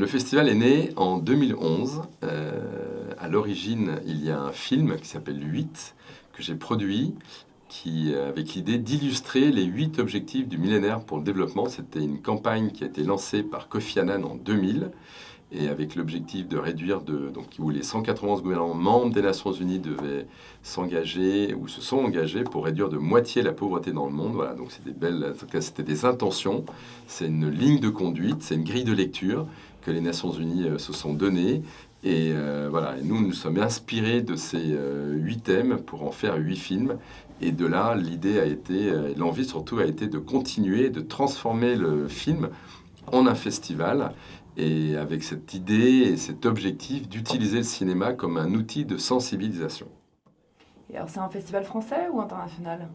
Le festival est né en 2011. Euh, à l'origine, il y a un film qui s'appelle 8 que j'ai produit qui, avec l'idée d'illustrer les 8 objectifs du millénaire pour le développement. C'était une campagne qui a été lancée par Kofi Annan en 2000 et avec l'objectif de réduire, de, donc, où les 191 gouvernements membres des Nations Unies devaient s'engager ou se sont engagés pour réduire de moitié la pauvreté dans le monde. Voilà, donc c'était belles, en tout cas c'était des intentions, c'est une ligne de conduite, c'est une grille de lecture que les Nations Unies euh, se sont données. Et euh, voilà, nous nous sommes inspirés de ces euh, huit thèmes pour en faire huit films. Et de là, l'idée a été, l'envie surtout a été de continuer, de transformer le film en un festival et avec cette idée et cet objectif d'utiliser le cinéma comme un outil de sensibilisation. Et alors c'est un festival français ou international?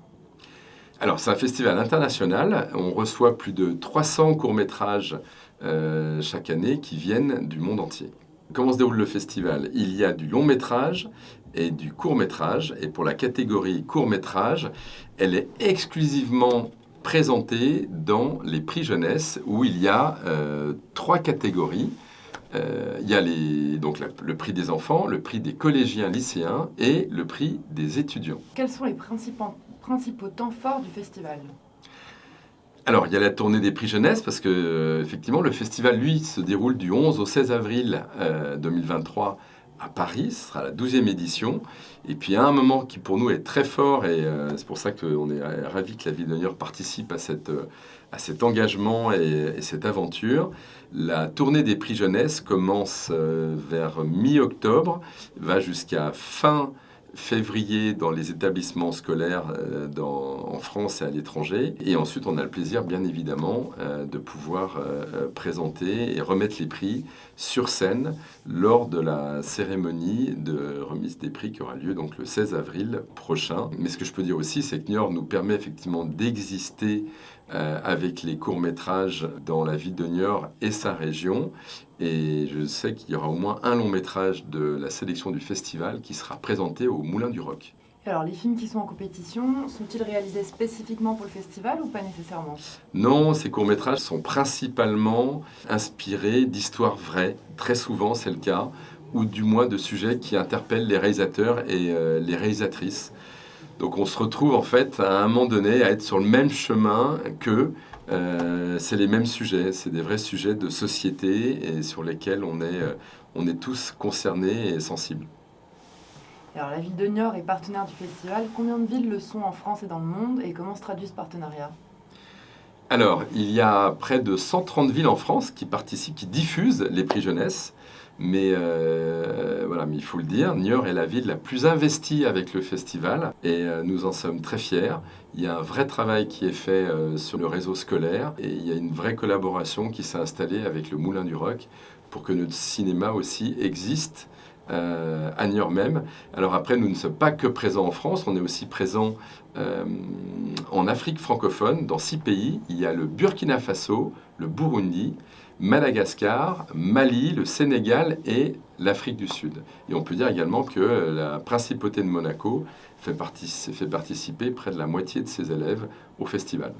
Alors c'est un festival international, on reçoit plus de 300 courts-métrages euh, chaque année qui viennent du monde entier. Comment se déroule le festival? Il y a du long métrage et du court métrage. Et pour la catégorie court métrage, elle est exclusivement présenté dans les prix jeunesse où il y a euh, trois catégories. Euh, il y a les, donc le prix des enfants, le prix des collégiens lycéens et le prix des étudiants. Quels sont les principaux, principaux temps forts du festival? Alors, il y a la tournée des prix jeunesse parce que, euh, effectivement, le festival, lui, se déroule du 11 au 16 avril 2023 à Paris, ce sera la 12e édition. Et puis à un moment qui pour nous est très fort, et euh, c'est pour ça qu'on est ravis que la Ville de participe à, cette, à cet engagement et, cette aventure. La tournée des prix jeunesse commence euh, vers mi-octobre, va jusqu'à fin février dans les établissements scolaires euh, en France et à l'étranger. Et ensuite, on a le plaisir, bien évidemment, euh, de pouvoir euh, présenter et remettre les prix sur scène lors de la cérémonie de remise des prix qui aura lieu donc le 16 avril prochain. Mais ce que je peux dire aussi, c'est que Niort nous permet effectivement d'exister avec les courts-métrages dans la ville de Niort et sa région. Et je sais qu'il y aura au moins un long métrage de la sélection du festival qui sera présenté au Moulin du Roc. Alors, les films qui sont en compétition, sont-ils réalisés spécifiquement pour le festival ou pas nécessairement? Non, ces courts-métrages sont principalement inspirés d'histoires vraies. Très souvent, c'est le cas, ou du moins de sujets qui interpellent les réalisateurs et euh, les réalisatrices. Donc, on se retrouve en fait à un moment donné à être sur le même chemin que euh, c'est les mêmes sujets, c'est des vrais sujets de société et sur lesquels on est, euh, on est tous concernés et sensibles. Alors la ville de Niort est partenaire du festival. Combien de villes le sont en France et dans le monde et comment se traduit ce partenariat? Alors, il y a près de 130 villes en France qui participent, qui diffusent les prix jeunesse. Mais euh, voilà, il faut le dire, Niort est la ville la plus investie avec le festival et euh, nous en sommes très fiers. Il y a un vrai travail qui est fait euh, sur le réseau scolaire et il y a une vraie collaboration qui s'est installée avec le Moulin du Roc pour que notre cinéma aussi existe euh, à Niort même. Alors après, nous ne sommes pas que présents en France, on est aussi présents euh, en Afrique francophone, dans six pays. Il y a le Burkina Faso, le Burundi, Madagascar, Mali, le Sénégal et l'Afrique du Sud. Et on peut dire également que la principauté de Monaco fait participer près de la moitié de ses élèves au festival.